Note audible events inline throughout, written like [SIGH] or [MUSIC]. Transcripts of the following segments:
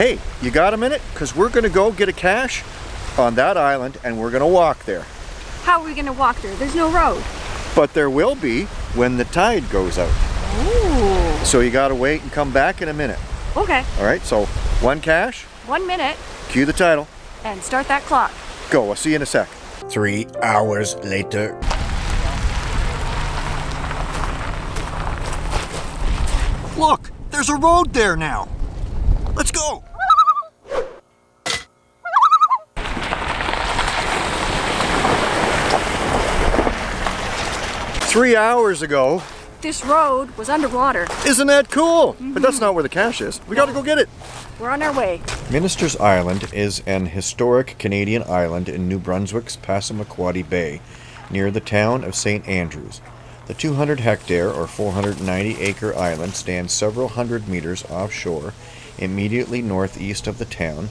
Hey, you got a minute? Because we're going to go get a cache on that island and we're going to walk there. How are we gonna walk there? There's no road. But there will be when the tide goes out. Ooh. So you got to wait and come back in a minute. Okay, All right, so one cache, one minute cue the title. and start that clock. Go, I'll see you in a sec. Three hours later. Look, there's a road there now. Let's go. Three hours ago. This road was underwater. Isn't that cool? But mm-hmm. that's not where the cache is. We gotta go get it. We're on our way. Minister's Island is an historic Canadian island in New Brunswick's Passamaquoddy Bay, near the town of St. Andrews. The 200 hectare or 490 acre island stands several hundred meters offshore, immediately northeast of the town,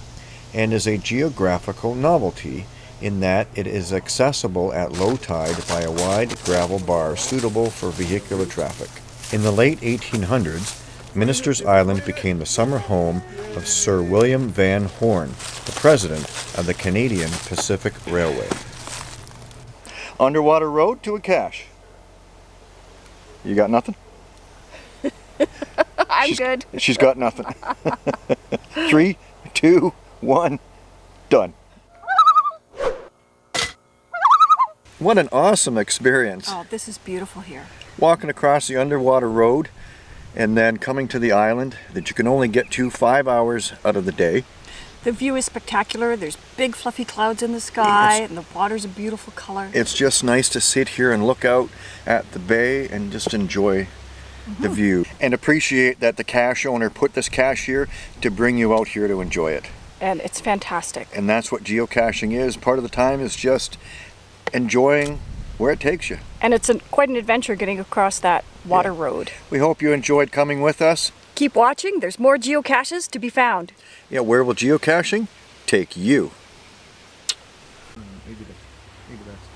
and is a geographical novelty in that it is accessible at low tide by a wide gravel bar suitable for vehicular traffic. In the late 1800s, Minister's Island became the summer home of Sir William Van Horne, the president of the Canadian Pacific Railway. Underwater road to a cache. You got nothing? [LAUGHS] I'm She's- good. She's got nothing. [LAUGHS] Three, two, one, done. What an awesome experience. Oh, this is beautiful here. Walking across the underwater road and then coming to the island that you can only get to five hours out of the day. The view is spectacular. There's big fluffy clouds in the sky It's- and the water's a beautiful color. It's just nice to sit here and look out at the bay and just enjoy the mm-hmm. view and appreciate that the cache owner put this cache here to bring you out here to enjoy it. and it's fantastic. And that's what geocaching is. Part of the time is just enjoying where it takes you. And it's an, quite an adventure getting across that water road. We hope you enjoyed coming with us. Keep watching. There's more geocaches to be found. Yeah, where will geocaching take you? Hmm, maybe, the, maybe that's